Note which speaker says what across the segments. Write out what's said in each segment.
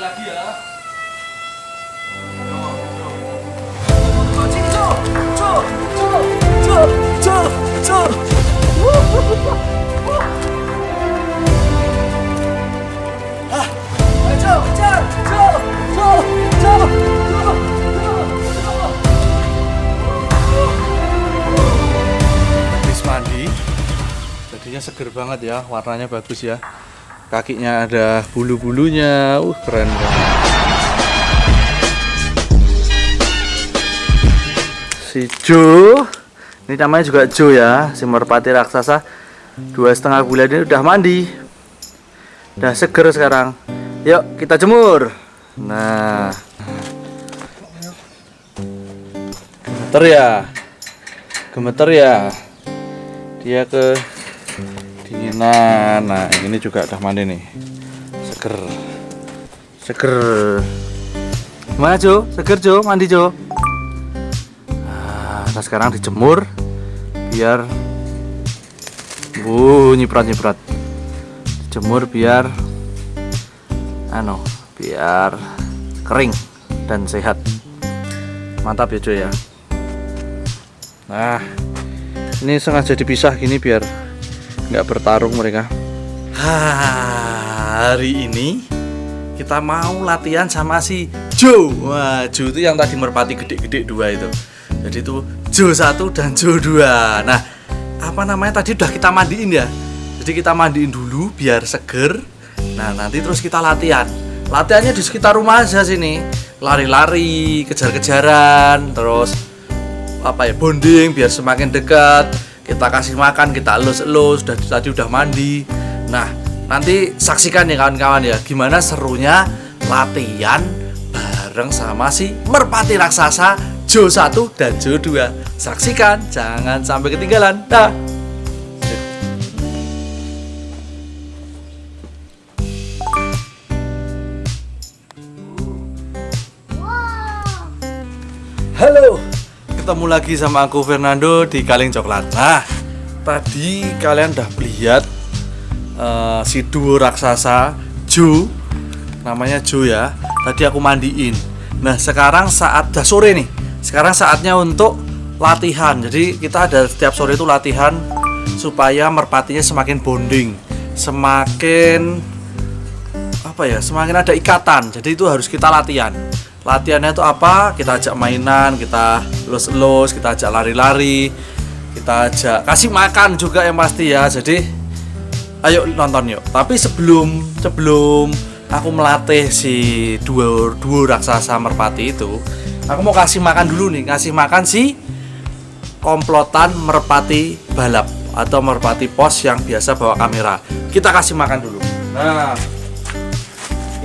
Speaker 1: lagi ya. Mandi, jadinya seger banget ya, warnanya bagus ya. Kakinya ada bulu-bulunya, uh keren banget. Si Jo, ini namanya juga Jo ya, si merpati raksasa. Dua setengah bulan ini udah mandi, udah seger sekarang. Yuk kita jemur. Nah, gemeter ya, gemeter ya. Dia ke dinginan. Nah, ini juga udah mandi nih, seger, seger. Gimana Jo? Seger Jo? Mandi Jo? Nah, sekarang dijemur biar uh nyiprat nyiprat dijemur biar ano biar kering dan sehat mantap ya cuy ya nah ini sengaja dipisah gini biar nggak bertarung mereka. Hari ini kita mau latihan sama si Joe wah Joe itu yang tadi merpati gede-gede dua itu. Jadi itu Jo satu dan Jo dua. Nah apa namanya? Tadi udah kita mandiin ya. Jadi kita mandiin dulu biar seger. Nah nanti terus kita latihan. Latihannya di sekitar rumah aja sini. Lari-lari kejar-kejaran terus apa ya bonding biar semakin dekat kita kasih makan kita elus-elus udah tadi udah mandi. Nah nanti saksikan ya kawan-kawan ya gimana serunya latihan bareng sama si merpati raksasa Jo 1 dan Jo 2 saksikan jangan sampai ketinggalan. Dah ketemu lagi sama aku Fernando di Kaleng Coklat. Nah, tadi kalian udah lihat eh, si duo raksasa Jo, namanya Jo ya. Tadi aku mandiin. Nah, sekarang saat dah sore nih. Sekarang saatnya untuk latihan. Jadi kita ada setiap sore itu latihan supaya merpatinya semakin bonding, semakin apa ya semakin ada ikatan jadi itu harus kita latihan latihannya itu apa? Kita ajak mainan kita los-los kita ajak lari-lari kita ajak kasih makan juga yang pasti ya. Jadi ayo nonton yuk. Tapi sebelum sebelum aku melatih si duo duo raksasa merpati itu aku mau kasih makan dulu nih. Kasih makan si komplotan merpati balap atau merpati pos yang biasa bawa kamera. Kita kasih makan dulu. Nah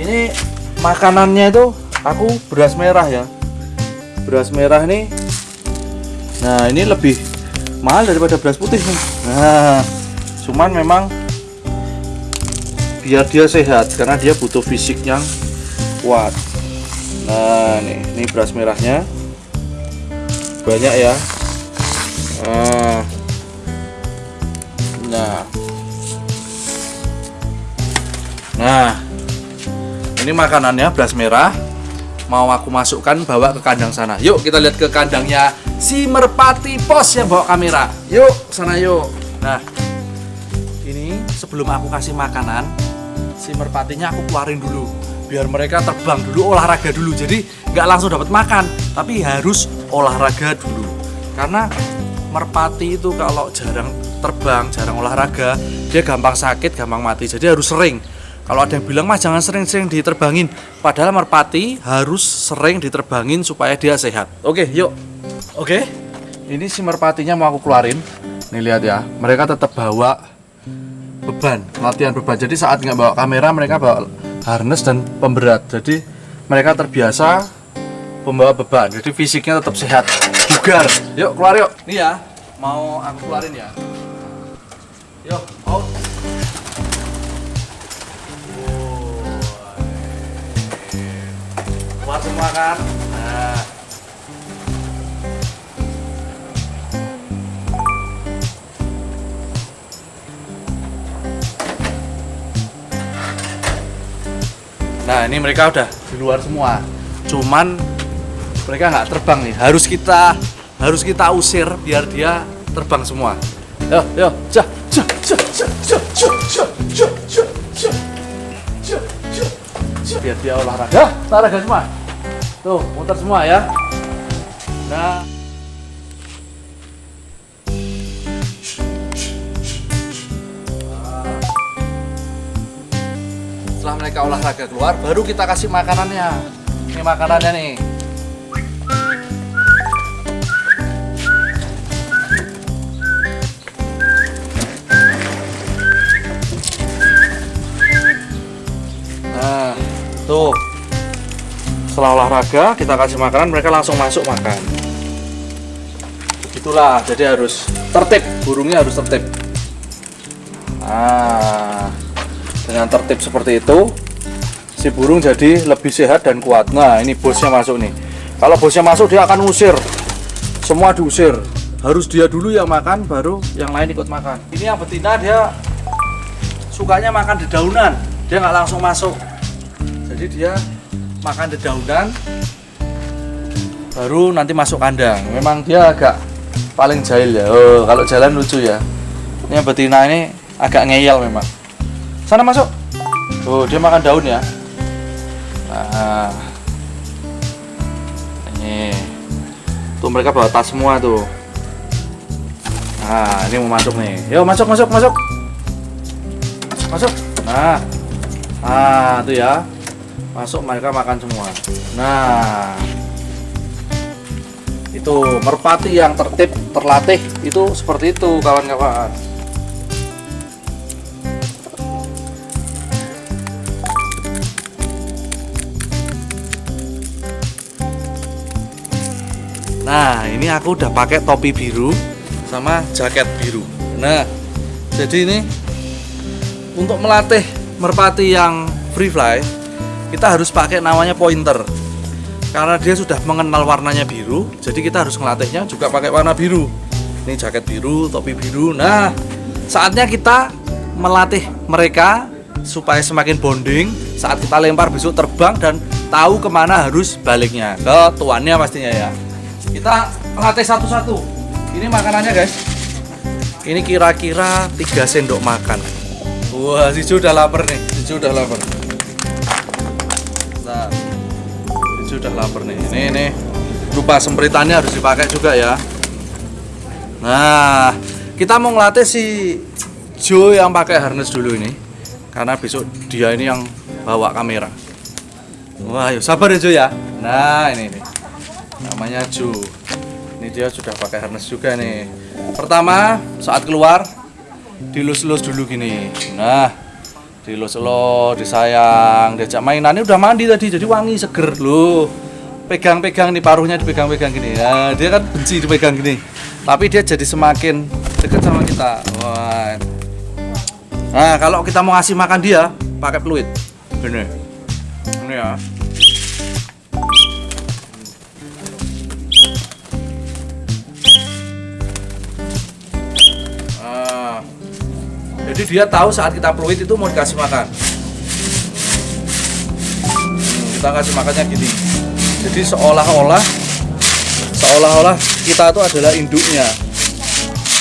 Speaker 1: ini makanannya itu aku beras merah ya. Beras merah nih. Nah ini lebih mahal daripada beras putih nih. Nah cuman memang biar dia sehat karena dia butuh fisik yang kuat. Nah nih ini beras merahnya. Banyak ya. Nah, nah. Nah ini makanannya beras merah mau aku masukkan bawa ke kandang sana. Yuk kita lihat ke kandangnya si merpati pos yang bawa kamera. Yuk sana yuk. Nah ini sebelum aku kasih makanan si merpatinya aku keluarin dulu. Biar mereka terbang dulu olahraga dulu. Jadi nggak langsung dapat makan tapi harus olahraga dulu. Karena merpati itu kalau jarang terbang jarang olahraga dia gampang sakit gampang mati. Jadi harus sering kalau ada yang bilang mah jangan sering-sering diterbangin. Padahal merpati harus sering diterbangin supaya dia sehat. Oke yuk. Oke. Ini si merpatinya mau aku keluarin. Nih lihat ya. Mereka tetap bawa beban latihan beban. Jadi saat nggak bawa kamera mereka bawa harness dan pemberat. Jadi mereka terbiasa membawa beban. Jadi fisiknya tetap sehat. Bugar. Yuk keluar yuk. Nih ya mau aku keluarin ya? Yuk out keluar semua kan nah Nah, Nah, ini mereka udah di luar semua. Cuman mereka nggak terbang nih. Harus kita harus kita usir biar dia terbang semua. Yo, yo, ja, ja, ja, ja, ja, ja, ja, ja, ja, ja, ja. biar dia olahraga. Olahraga semua. Tuh, muter semua ya. Nah. Setelah mereka olahraga keluar, baru kita kasih makanannya. Ini makanannya nih. Olahraga, kita kasih makanan, mereka langsung masuk makan. Itulah, jadi harus tertib, burungnya harus tertib. Nah, dengan tertib seperti itu, si burung jadi lebih sehat dan kuat. Nah, ini bosnya masuk nih. Kalau bosnya masuk, dia akan usir. Semua diusir. Harus dia dulu yang makan, baru yang lain ikut makan. Ini yang betina dia sukanya makan dedaunan. Dia nggak langsung masuk. Jadi dia makan dedaunan, baru nanti masuk kandang. Memang dia agak paling jahil ya. Oh, kalau jalan lucu ya. Ini yang betina ini agak ngeyel memang. Sana masuk. Oh, dia makan daun ya. Nah. Ini. Tuh mereka bawa tas semua tuh. Nah, ini mau masuk nih. Yo, masuk, masuk, masuk. Masuk. Nah. Nah, tuh ya. Masuk mereka makan semua. Nah. Itu merpati yang tertib, terlatih itu seperti itu, kawan-kawan. Nah, ini aku udah pakai topi biru sama jaket biru. Nah, jadi ini untuk melatih merpati yang free fly, kita harus pakai namanya pointer. Karena dia sudah mengenal warnanya biru, jadi kita harus melatihnya juga pakai warna biru. Ini jaket biru, topi biru. Nah, saatnya kita melatih mereka supaya semakin bonding. Saat kita lempar besok terbang dan tahu ke mana harus baliknya. Ke tuannya pastinya ya. Kita latih satu-satu. Ini makanannya guys. Ini kira-kira 3 sendok makan. Wah si udah lapar nih. Si udah lapar udah lapar nih. Ini ini. Lupa sempritannya harus dipakai juga ya. Nah kita mau ngelatih si Joe yang pakai harness dulu ini. Karena besok dia ini yang bawa kamera. Wah yuk. Sabar ya Joe ya. Nah ini ini. Namanya Ju ini dia sudah pakai harness juga nih. Pertama saat keluar dilus-lus dulu gini. Nah dilus-lus disayang diajak mainan ini udah mandi tadi jadi wangi seger loh. Pegang-pegang nih paruhnya dipegang-pegang gini. Ya dia kan benci dipegang gini. Tapi dia jadi semakin dekat sama kita. Wah. Nah kalau kita mau ngasih makan dia pakai peluit. Ini ini ya Jadi dia tahu saat kita peluit itu mau dikasih makan. Kita kasih makannya gini. Jadi seolah-olah seolah-olah kita itu adalah induknya.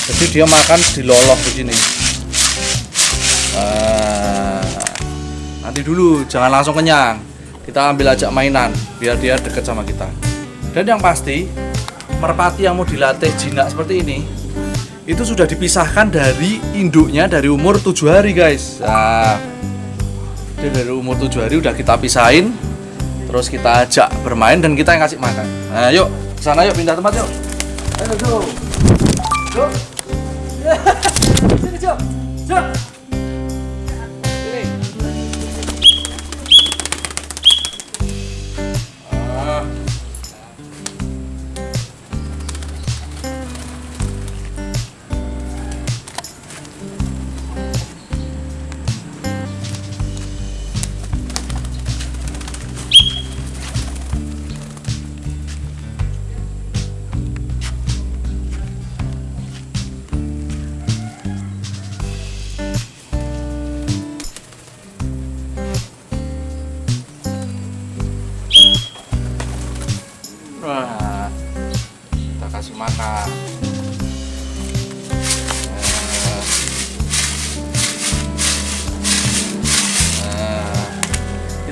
Speaker 1: Jadi dia makan diloloh begini. Nah, nanti dulu jangan langsung kenyang. Kita ambil ajak mainan biar dia deket sama kita. Dan yang pasti merpati yang mau dilatih jinak seperti ini itu sudah dipisahkan dari induknya dari umur tujuh hari guys. Nah dari umur tujuh hari udah kita pisahin terus kita ajak bermain dan kita yang kasih makan. Nah yuk sana yuk pindah tempat yuk. Ayo yuk sini yuk yuk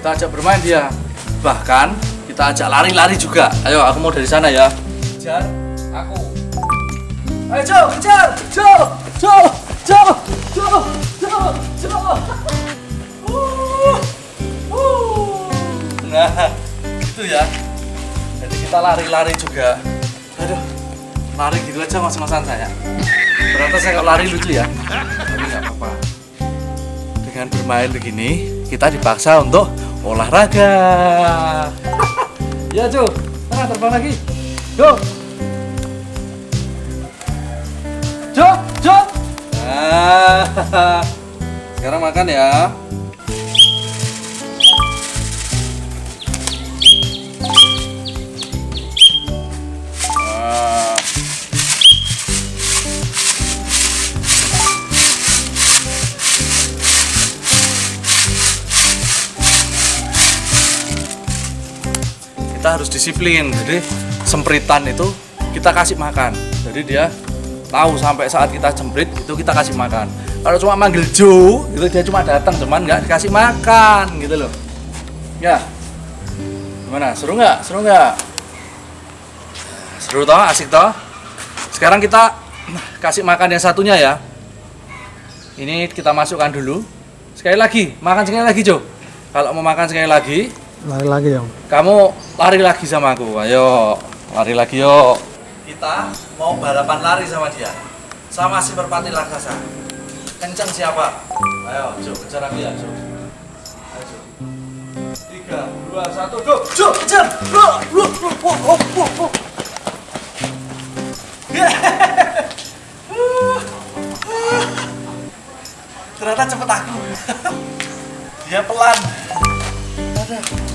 Speaker 1: kita ajak bermain dia. Bahkan kita ajak lari-lari juga. Ayo aku mau dari sana ya. Kejar aku. Ayo Jo kejar. Jo Jo Jo Jo Jo Jo. Uh, uh. nah itu ya. Jadi kita lari-lari juga. Aduh lari gitu aja ngos-ngosan saya ternyata saya kalau lari lucu ya. Tapi nggak apa-apa. Dengan bermain begini kita dipaksa untuk olahraga. Ya Jo. Sana terbang lagi. Jo. Jo Jo. Nah, sekarang makan ya kita harus disiplin. Jadi sempritan itu kita kasih makan. Jadi dia tahu sampai saat kita jemprit itu kita kasih makan. Kalau cuma manggil Jo itu dia cuma datang cuman nggak dikasih makan gitu loh. Ya. Gimana? Seru nggak? Seru nggak? Seru toh? Asik toh? Sekarang kita kasih makan yang satunya ya. Ini kita masukkan dulu. Sekali lagi makan sekali lagi Jo. Kalau mau makan sekali lagi
Speaker 2: lari lagi dong
Speaker 1: kamu lari lagi sama aku. Ayo lari lagi yuk. Kita mau balapan lari sama dia. Sama si merpati raksasa. Kencang siapa? Ayo Jo kejar aku ya Jo. Ayo Jo. Tiga dua satu go! Jo kejar! Wah, wah, wah, wah, wah, wah. ternyata cepet aku. Dia pelan. Ada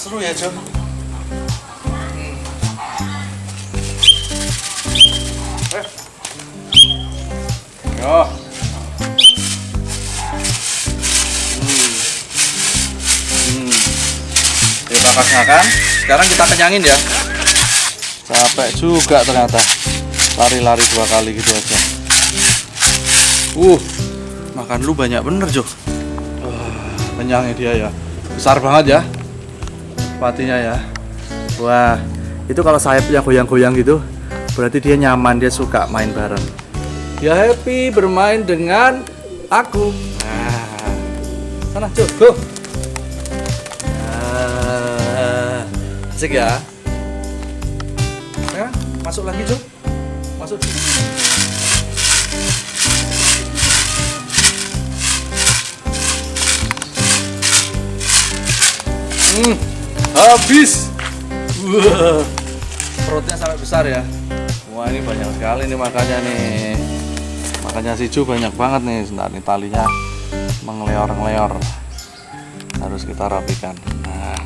Speaker 1: seru ya Jo Hmm. Eh. Yo. Hmm. Hmm. Terima kasih makan. Sekarang kita kenyangin ya. Capek juga ternyata. Lari-lari dua kali gitu aja. Uh, makan lu banyak bener Jo. Wah, kenyangnya dia ya. Besar banget ya. Patinya ya. Wah, itu kalau sayapnya goyang-goyang gitu, berarti dia nyaman, dia suka main bareng. Dia happy bermain dengan aku. Nah, sana Jo, go. Nah, asik ya. Ya, masuk lagi Jo. Masuk. Hmm, habis. Wah, perutnya sampai besar ya. Wah ini banyak sekali nih makannya nih. Makannya si Ju banyak banget nih. Sebentar nih talinya mengeleor-ngeleor. Harus kita rapikan. Nah,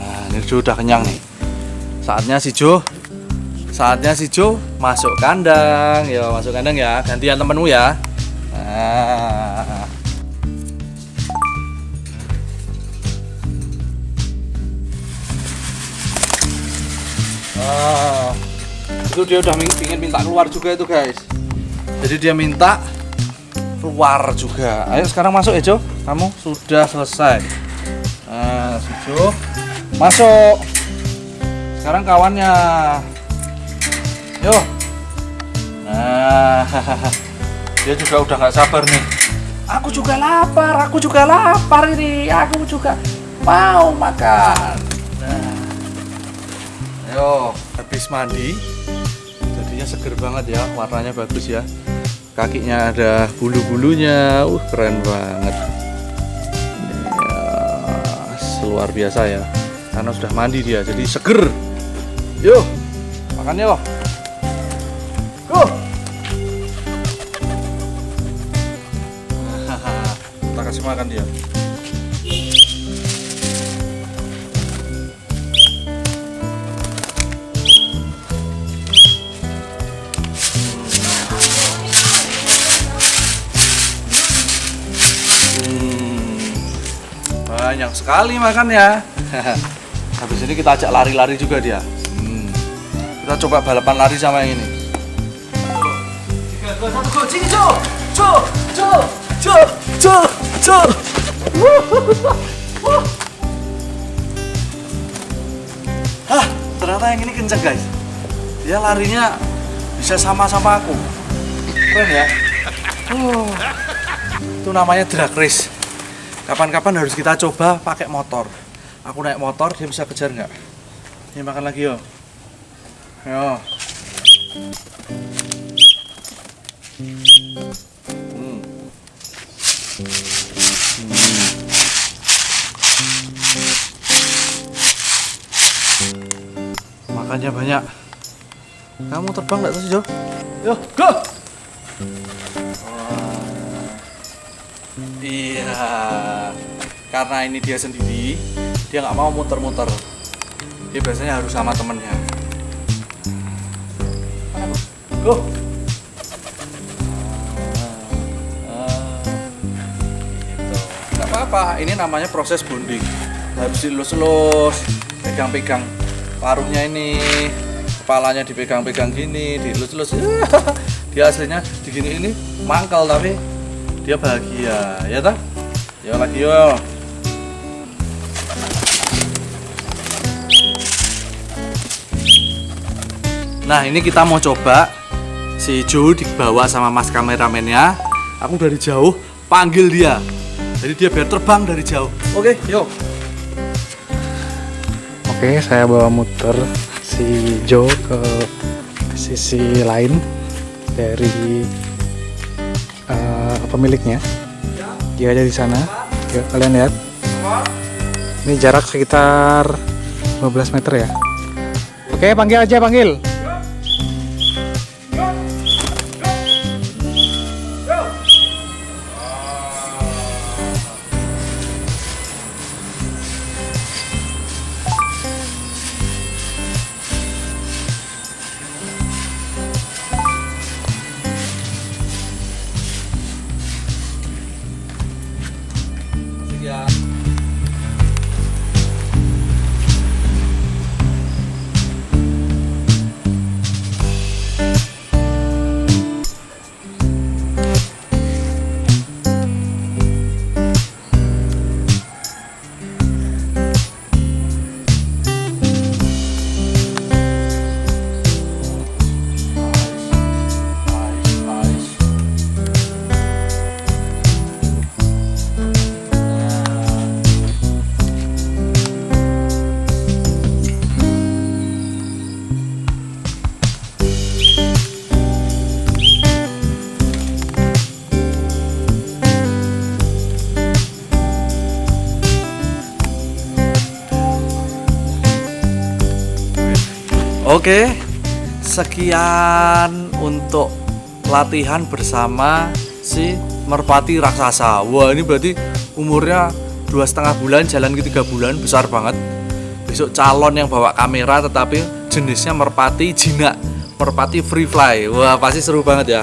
Speaker 1: nah ini udah kenyang nih. Saatnya si Jo, saatnya si Jo masuk kandang. Ya masuk kandang ya. Gantian temenmu ya. Nah. Ah, itu dia udah ingin minta keluar juga itu guys. Jadi dia minta keluar juga. Ayo sekarang masuk ya Jo. Kamu sudah selesai. Nah, Jo masuk. Sekarang kawannya. Yo. Nah, dia juga udah nggak sabar nih. Aku juga lapar, aku juga lapar ini. Aku juga mau makan. Ayo, habis mandi, jadinya seger banget ya, warnanya bagus ya. Kakinya ada bulu-bulunya, uh keren banget. Ya, luar biasa ya, karena sudah mandi dia, jadi seger. Yuk, makan yuk. Go. Kita kasih makan dia. Banyak sekali makan ya. Habis ini kita ajak lari-lari juga dia. Hmm, Kita coba balapan lari sama yang ini. Tiga, dua, satu, go. Hah, ternyata yang ini kenceng guys. Dia larinya bisa sama-sama aku. Keren ya. Oh, itu namanya drag race. Kapan-kapan harus kita coba pakai motor. Aku naik motor, dia bisa kejar nggak? Ini makan lagi yo. Yo. Hmm. Makannya banyak. Kamu terbang nggak sih Jo? Yo, go! Iya, karena ini dia sendiri, dia nggak mau muter-muter. Dia biasanya harus sama temennya. Bu? Go! Ah, gitu. Apa-apa, ini namanya proses bonding. Habis dilus-lus, pegang-pegang paruhnya ini, kepalanya dipegang-pegang gini, dilus-lus. dia aslinya digini ini mangkal tapi dia bahagia ya tak ya lagi yo. Nah ini kita mau coba. Si Joe dibawa sama mas kameramennya. Aku dari jauh panggil dia. Jadi dia biar terbang dari jauh. Oke yuk
Speaker 2: Oke, saya bawa muter si Joe ke sisi lain dari pemiliknya. Dia ada di sana. Yuk, kalian lihat. Ini jarak sekitar 15 meter ya. Oke, panggil aja, panggil.
Speaker 1: Oke, sekian untuk latihan bersama si merpati raksasa. Wah ini berarti umurnya dua setengah bulan, jalan ke tiga bulan, besar banget. Besok calon yang bawa kamera, tetapi jenisnya merpati jinak, merpati free fly. Wah pasti seru banget ya.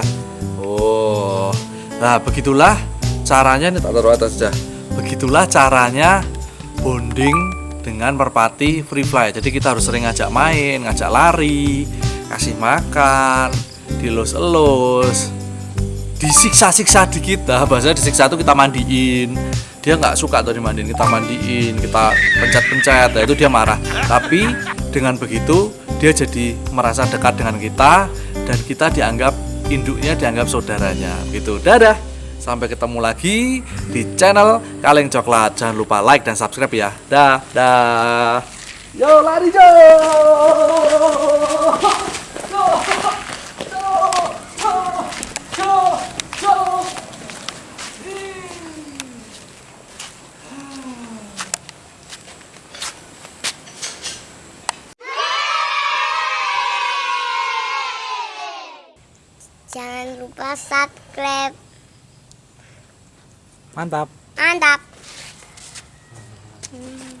Speaker 1: Oh, nah begitulah caranya ini tak taruh atas saja. Begitulah caranya bonding dengan merpati free fly. Jadi kita harus sering ngajak main, ngajak lari, kasih makan, dilus-elus, disiksa-siksa di kita. Bahasanya disiksa itu kita mandiin. Dia nggak suka tuh dimandiin, kita mandiin, kita pencet-pencet, nah itu dia marah. Tapi dengan begitu dia jadi merasa dekat dengan kita dan kita dianggap induknya dianggap saudaranya gitu. Dadah. Sampai ketemu lagi di channel Kaleng Coklat. Jangan lupa like dan subscribe ya. Dah, dah. Yo lari. Jo.
Speaker 3: Jangan lupa subscribe.
Speaker 2: Mantap.
Speaker 3: Mantap. Hmm.